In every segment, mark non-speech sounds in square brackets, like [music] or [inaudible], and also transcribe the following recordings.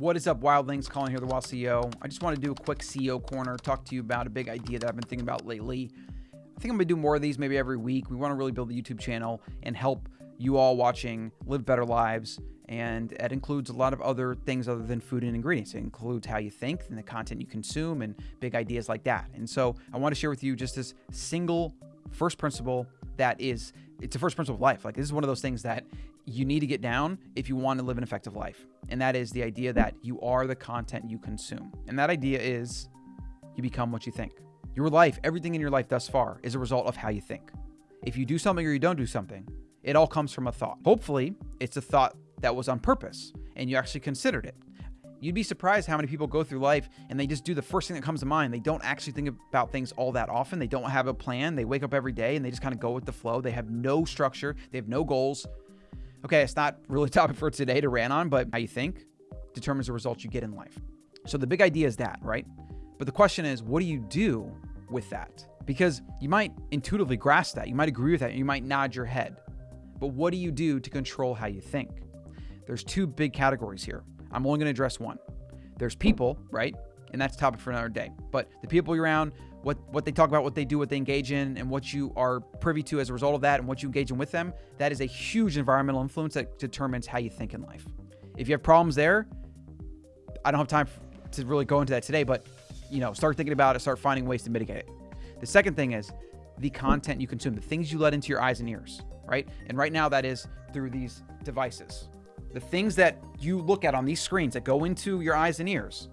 What is up, Wildlings? Colin here, the Wild CEO. I just want to do a quick CEO corner, talk to you about a big idea that I've been thinking about lately. I think I'm going to do more of these maybe every week. We want to really build the YouTube channel and help you all watching live better lives. And that includes a lot of other things other than food and ingredients. It includes how you think and the content you consume and big ideas like that. And so I want to share with you just this single first principle that is it's a first principle of life. Like this is one of those things that you need to get down if you want to live an effective life. And that is the idea that you are the content you consume. And that idea is you become what you think. Your life, everything in your life thus far is a result of how you think. If you do something or you don't do something, it all comes from a thought. Hopefully, it's a thought that was on purpose and you actually considered it. You'd be surprised how many people go through life and they just do the first thing that comes to mind. They don't actually think about things all that often. They don't have a plan. They wake up every day and they just kind of go with the flow. They have no structure. They have no goals. Okay, it's not really [laughs] a topic for today to rant on, but how you think determines the results you get in life. So the big idea is that, right? But the question is, what do you do with that? Because you might intuitively grasp that. You might agree with that. You might nod your head. But what do you do to control how you think? There's two big categories here. I'm only going to address one. There's people, right? And that's topic for another day. But the people you're around, what what they talk about, what they do, what they engage in, and what you are privy to as a result of that, and what you engage in with them, that is a huge environmental influence that determines how you think in life. If you have problems there, I don't have time to really go into that today, but you know, start thinking about it, start finding ways to mitigate it. The second thing is the content you consume, the things you let into your eyes and ears, right? And right now that is through these devices. The things that you look at on these screens that go into your eyes and ears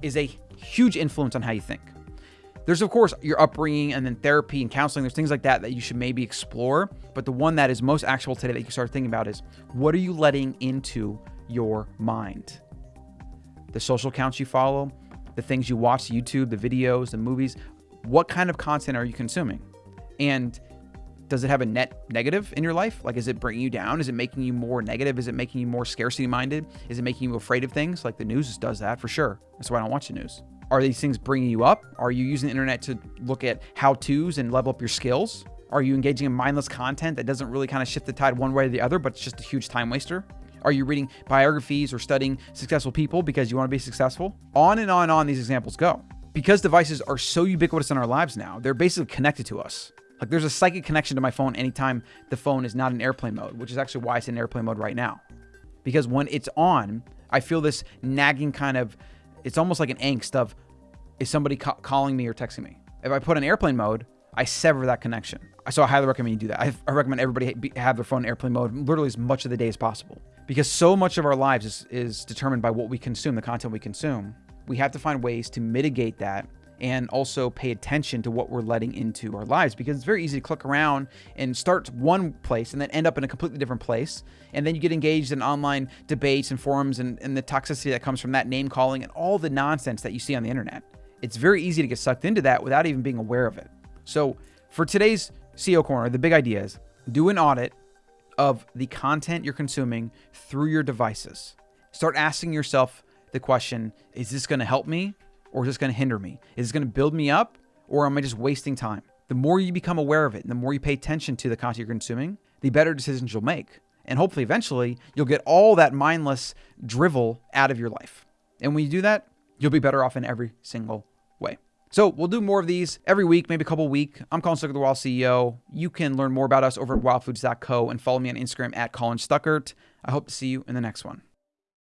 is a huge influence on how you think. There's, of course, your upbringing and then therapy and counseling. There's things like that that you should maybe explore. But the one that is most actual today that you can start thinking about is what are you letting into your mind? The social accounts you follow, the things you watch, YouTube, the videos, the movies. What kind of content are you consuming? And does it have a net negative in your life? Like, is it bringing you down? Is it making you more negative? Is it making you more scarcity minded? Is it making you afraid of things? Like the news does that for sure. That's why I don't watch the news. Are these things bringing you up? Are you using the internet to look at how to's and level up your skills? Are you engaging in mindless content that doesn't really kind of shift the tide one way or the other, but it's just a huge time waster? Are you reading biographies or studying successful people because you want to be successful? On and on and on these examples go. Because devices are so ubiquitous in our lives now, they're basically connected to us. Like there's a psychic connection to my phone anytime the phone is not in airplane mode, which is actually why it's in airplane mode right now. Because when it's on, I feel this nagging kind of it's almost like an angst of is somebody ca calling me or texting me. If I put in airplane mode, I sever that connection. So I highly recommend you do that. I, I recommend everybody have their phone in airplane mode literally as much of the day as possible because so much of our lives is, is determined by what we consume, the content we consume. We have to find ways to mitigate that and also pay attention to what we're letting into our lives because it's very easy to click around and start one place and then end up in a completely different place. And then you get engaged in online debates and forums and, and the toxicity that comes from that name calling and all the nonsense that you see on the internet. It's very easy to get sucked into that without even being aware of it. So for today's CEO Corner, the big idea is do an audit of the content you're consuming through your devices. Start asking yourself the question, is this going to help me or is this going to hinder me? Is this going to build me up or am I just wasting time? The more you become aware of it and the more you pay attention to the content you're consuming, the better decisions you'll make. And hopefully, eventually, you'll get all that mindless drivel out of your life. And when you do that, you'll be better off in every single way. So we'll do more of these every week, maybe a couple week. I'm Colin Stuckert, the Wild CEO. You can learn more about us over at wildfoods.co and follow me on Instagram at Colin Stuckert. I hope to see you in the next one.